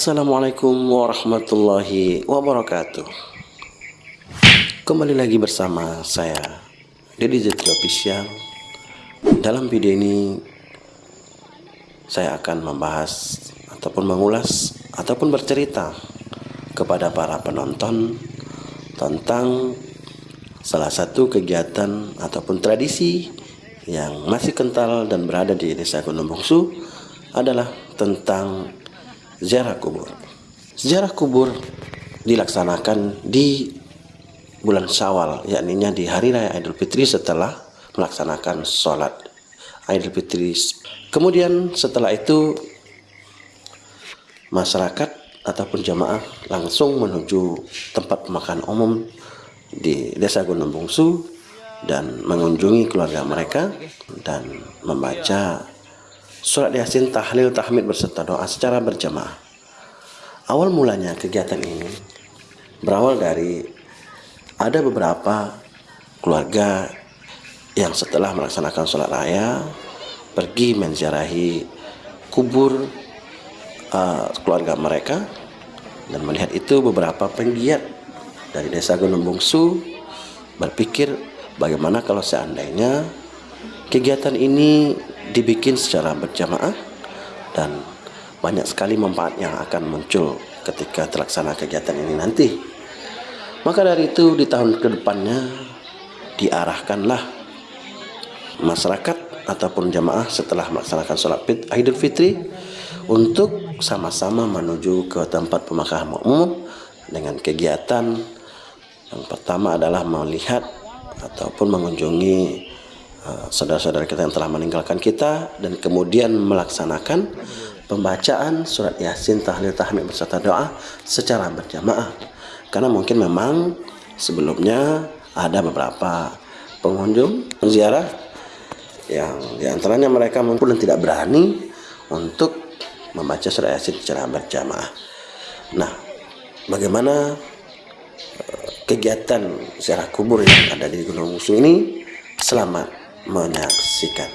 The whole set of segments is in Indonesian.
Assalamualaikum warahmatullahi wabarakatuh. Kembali lagi bersama saya Deddy Zetri Official. Dalam video ini Saya akan membahas Ataupun mengulas Ataupun bercerita Kepada para penonton Tentang Salah satu kegiatan Ataupun tradisi Yang masih kental dan berada di desa Gunung Bungsu Adalah tentang ziarah kubur. Ziarah kubur dilaksanakan di bulan Syawal, yakni di hari raya Idul Fitri setelah melaksanakan sholat Idul Fitri. Kemudian setelah itu masyarakat ataupun jamaah langsung menuju tempat pemakaman umum di Desa Gunung Bungsu dan mengunjungi keluarga mereka dan membaca Surat Yasin tahlil tahmid berserta doa secara berjamaah. Awal mulanya kegiatan ini berawal dari ada beberapa keluarga yang setelah melaksanakan sholat raya pergi menziarahi kubur uh, keluarga mereka dan melihat itu beberapa penggiat dari desa Gunung Bungsu berpikir bagaimana kalau seandainya kegiatan ini dibikin secara berjamaah dan banyak sekali manfaat yang akan muncul ketika terlaksana kegiatan ini nanti. Maka dari itu di tahun ke depannya diarahkanlah masyarakat ataupun jamaah setelah melaksanakan sholat Idul Fitri untuk sama-sama menuju ke tempat pemakaman umum dengan kegiatan yang pertama adalah melihat ataupun mengunjungi saudara-saudara kita yang telah meninggalkan kita dan kemudian melaksanakan pembacaan surat Yasin tahlil tahmid beserta doa secara berjamaah. Karena mungkin memang sebelumnya ada beberapa pengunjung ziarah yang di antaranya mereka mungkin tidak berani untuk membaca surat Yasin secara berjamaah. Nah, bagaimana eh, kegiatan ziarah kubur yang ada di Gunung Musuh ini? Selamat menyaksikan.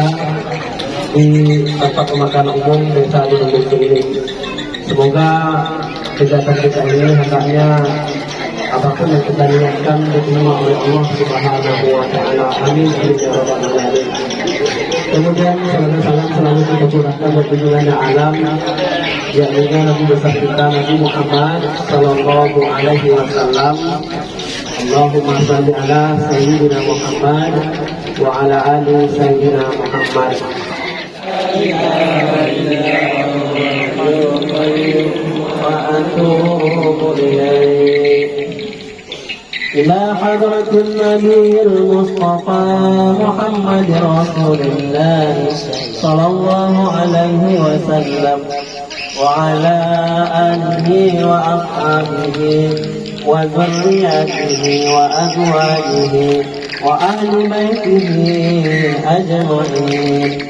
Kita di tempat pemakaman umum desa di ini. Semoga kegiatan kita ini hendaknya apa pun yang kita niatkan diterima oleh Allah Subhanahu wa taala. Amin ya. Kemudian salam-salam selalu kita curahkan junjungan alam yakni Nabi besar kita Nabi Muhammad sallallahu alaihi wasallam اللهم صل على سيدنا محمد وعلى آل سيدنا محمد. وأتوب إليك إلى حضرة النبي المصطفى محمد رسول الله صلى الله عليه وسلم وعلى آله وأصحابه. وذريته وأزواجه وأهل بيته أجمعين.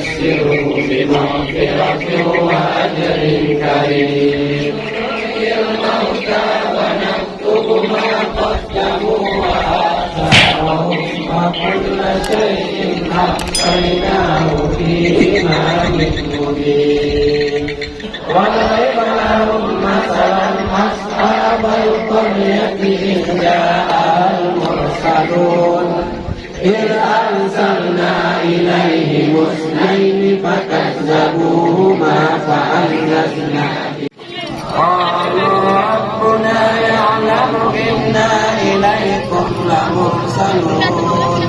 وبشره بمغفرة وأجر كريم نحيي الموتى ونكتب ما قدموا وآثارهم وكل شيء أحصيناه في إمام مبين وضرب لهم مثلا أصحاب القرية إذ جاءها المرسلون إذ أرسلنا إليهم اثنين فكذبوهما فأنزلنا قالوا ربنا يعلم إنا إليكم لمرسلون.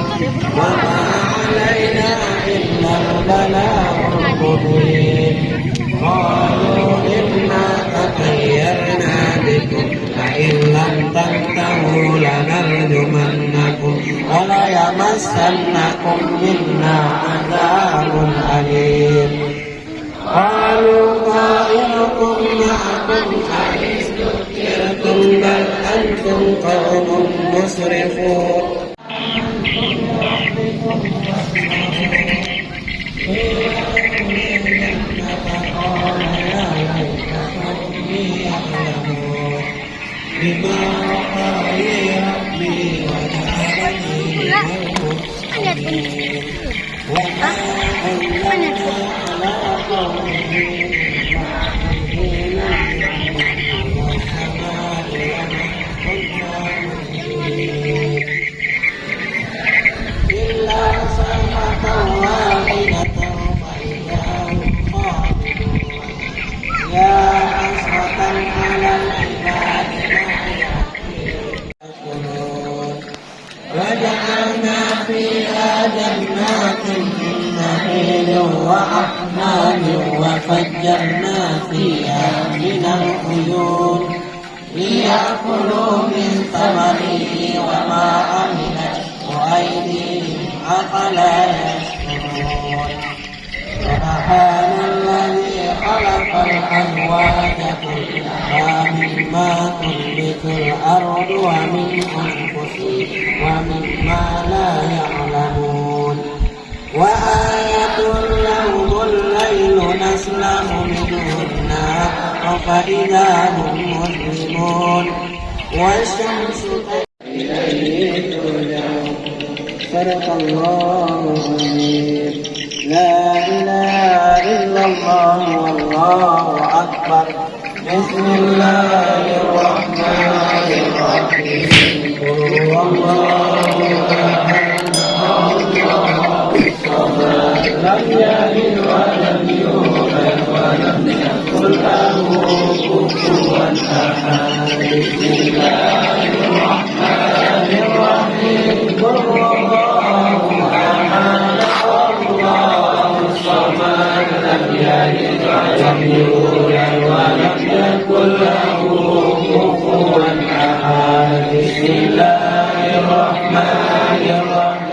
وما علينا إلا البلاغ المبين. قالوا إنا تطيرنا بكم. لئن لم تنتهوا لنرجمنكم وليمسنكم منا عذاب أليم. قالوا طائركم معكم أئن ذكرتم بل أنتم قوم مسرفون. بما Hah? Mana? أفلا يشكرون سبحان الذي خلق الأزواج كلها مما تنبت الأرض ومن أنفسهم ومما لا يعلمون وآية لهم الليل نسلخ منه النهار فإذا هم مظلمون والشمس صدق الله العظيم. لا إله إلا الله والله أكبر. بسم الله الرحمن الرحيم. قل هو الله أحد. الله الصمد لم يلد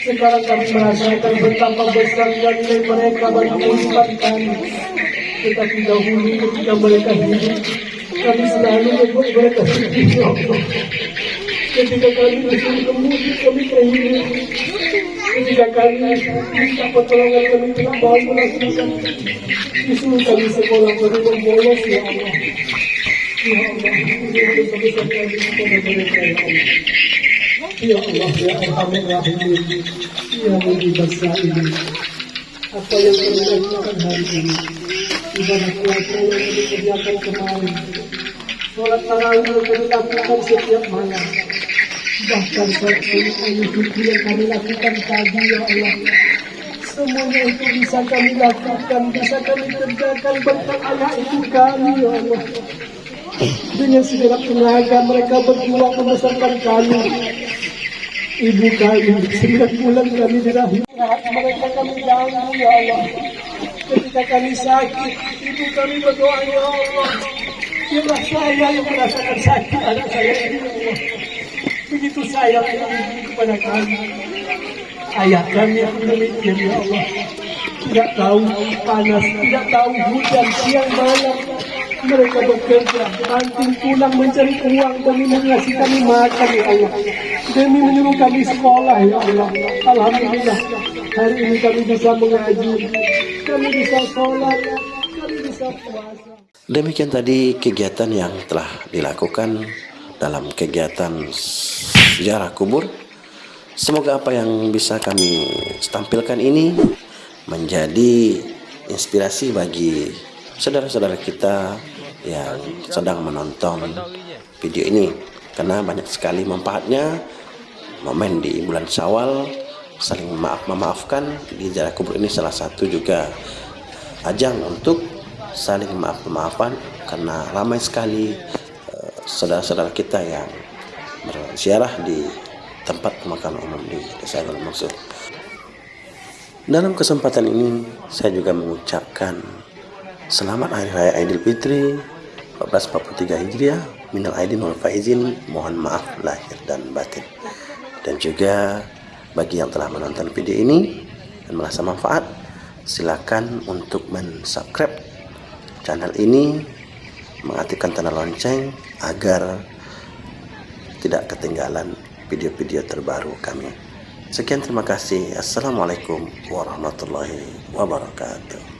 Sekarang kami merasakan betapa besarnya nilai mereka bagi kehidupan kami. Tetapi dahulu ketika mereka hidup, kami selalu membuat mereka hidup. Ketika kami disuruh kemudi, kami terhibur. Ketika kami minta pertolongan, kami tidak mau melakukan. Disuruh kami sekolah, kami membolos ya Allah. Ya Allah, ini ya Allah. Ya Mujib ini. Apa yang kami lakukan hari ini, ibadah puasa yang kami kemarin, sholat tarawih yang kami lakukan setiap malam, bahkan sholat al-Zuhri yang kami lakukan tadi, ya Allah. Semuanya itu bisa kami lakukan, bisa kami kerjakan berkat anak itu kami, ya Allah. Dengan segala tenaga mereka berjuang membesarkan kami. ibu kami, sembilan bulan kami di rahim. Mereka kami ganggu ya Allah. Ketika kami sakit, ibu kami berdoa ya Allah. Biarlah saya yang merasakan sakit anak saya ya Allah. Begitu sayang ibu kepada kami. Ayah kami yang demikian ya Allah. Tidak tahu panas, tidak tahu hujan, siang malam. Mereka bekerja, banting pulang mencari uang demi mengasih kami makan ya Allah. Demi menyuruh kami sekolah ya Allah. Alhamdulillah, hari ini kami bisa mengaji, kami bisa sholat, kami bisa puasa. Demikian tadi kegiatan yang telah dilakukan dalam kegiatan sejarah kubur. Semoga apa yang bisa kami tampilkan ini menjadi inspirasi bagi saudara-saudara kita yang sedang menonton video ini karena banyak sekali manfaatnya momen di bulan Syawal saling maaf memaafkan di jarak kubur ini salah satu juga ajang untuk saling maaf memaafkan karena ramai sekali eh, saudara-saudara kita yang berziarah di tempat pemakaman umum di Desa Gunung Mungsu. Dalam kesempatan ini saya juga mengucapkan selamat Hari Raya Idul Fitri 1443 Hijriah minal aidin wal faizin mohon maaf lahir dan batin dan juga bagi yang telah menonton video ini dan merasa manfaat silakan untuk mensubscribe channel ini mengaktifkan tanda lonceng agar tidak ketinggalan video-video terbaru kami. Sekian terima kasih. Assalamualaikum warahmatullahi wabarakatuh.